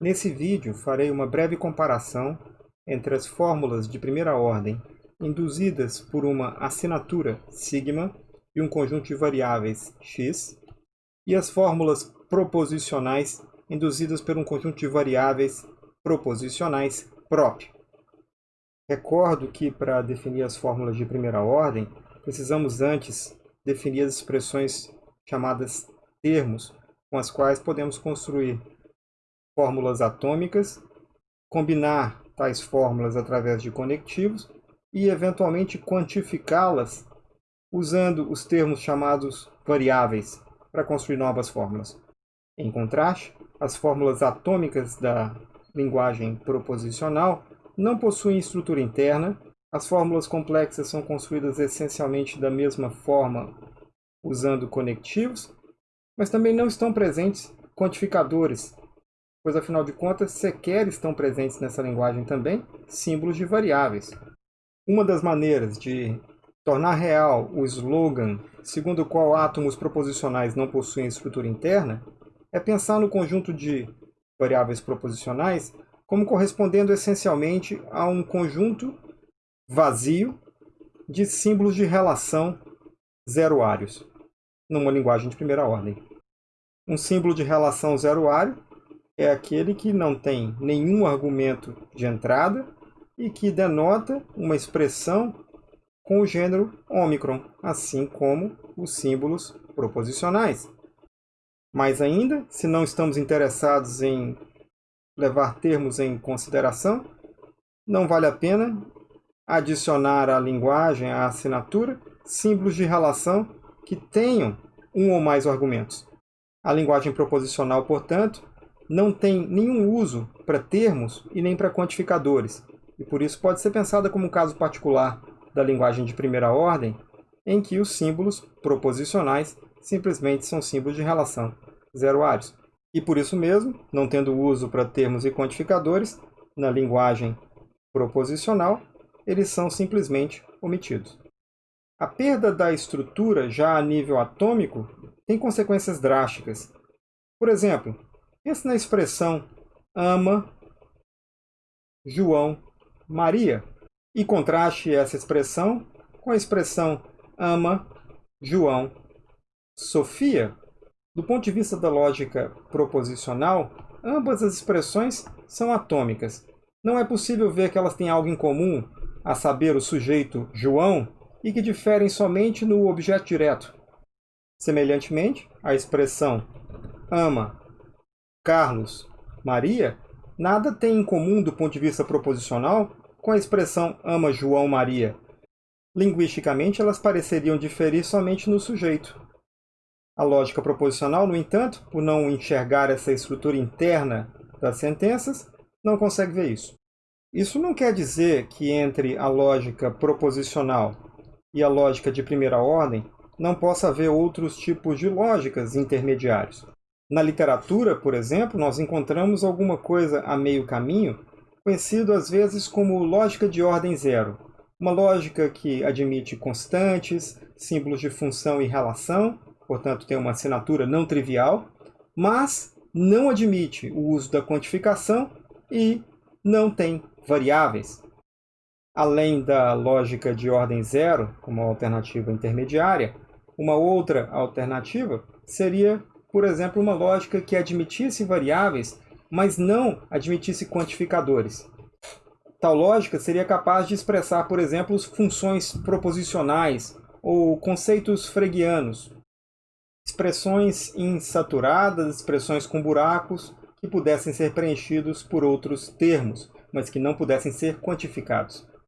Nesse vídeo farei uma breve comparação entre as fórmulas de primeira ordem induzidas por uma assinatura sigma e um conjunto de variáveis x e as fórmulas proposicionais induzidas por um conjunto de variáveis proposicionais prop. Recordo que para definir as fórmulas de primeira ordem, precisamos antes definir as expressões chamadas termos, com as quais podemos construir fórmulas atômicas, combinar tais fórmulas através de conectivos e, eventualmente, quantificá-las usando os termos chamados variáveis para construir novas fórmulas. Em contraste, as fórmulas atômicas da linguagem proposicional não possuem estrutura interna, as fórmulas complexas são construídas essencialmente da mesma forma usando conectivos, mas também não estão presentes quantificadores, pois afinal de contas sequer estão presentes nessa linguagem também símbolos de variáveis. Uma das maneiras de tornar real o slogan segundo o qual átomos proposicionais não possuem estrutura interna é pensar no conjunto de variáveis proposicionais como correspondendo essencialmente a um conjunto vazio de símbolos de relação zeroários, numa linguagem de primeira ordem. Um símbolo de relação zeroário é aquele que não tem nenhum argumento de entrada e que denota uma expressão com o gênero ômicron, assim como os símbolos proposicionais. Mais ainda, se não estamos interessados em levar termos em consideração, não vale a pena adicionar à linguagem, à assinatura, símbolos de relação que tenham um ou mais argumentos. A linguagem proposicional, portanto, não tem nenhum uso para termos e nem para quantificadores, e por isso pode ser pensada como um caso particular da linguagem de primeira ordem, em que os símbolos proposicionais simplesmente são símbolos de relação zeroários. E por isso mesmo, não tendo uso para termos e quantificadores, na linguagem proposicional, eles são simplesmente omitidos. A perda da estrutura já a nível atômico tem consequências drásticas. Por exemplo, Pense na expressão ama João Maria e contraste essa expressão com a expressão ama João Sofia. Do ponto de vista da lógica proposicional, ambas as expressões são atômicas. Não é possível ver que elas têm algo em comum, a saber, o sujeito João, e que diferem somente no objeto direto. Semelhantemente, a expressão ama Carlos, Maria, nada tem em comum do ponto de vista proposicional com a expressão ama João Maria. Linguisticamente, elas pareceriam diferir somente no sujeito. A lógica proposicional, no entanto, por não enxergar essa estrutura interna das sentenças, não consegue ver isso. Isso não quer dizer que entre a lógica proposicional e a lógica de primeira ordem não possa haver outros tipos de lógicas intermediários. Na literatura, por exemplo, nós encontramos alguma coisa a meio caminho, conhecido às vezes como lógica de ordem zero. Uma lógica que admite constantes, símbolos de função e relação, portanto tem uma assinatura não trivial, mas não admite o uso da quantificação e não tem variáveis. Além da lógica de ordem zero, como alternativa intermediária, uma outra alternativa seria por exemplo, uma lógica que admitisse variáveis, mas não admitisse quantificadores. Tal lógica seria capaz de expressar, por exemplo, funções proposicionais ou conceitos freguianos, expressões insaturadas, expressões com buracos, que pudessem ser preenchidos por outros termos, mas que não pudessem ser quantificados.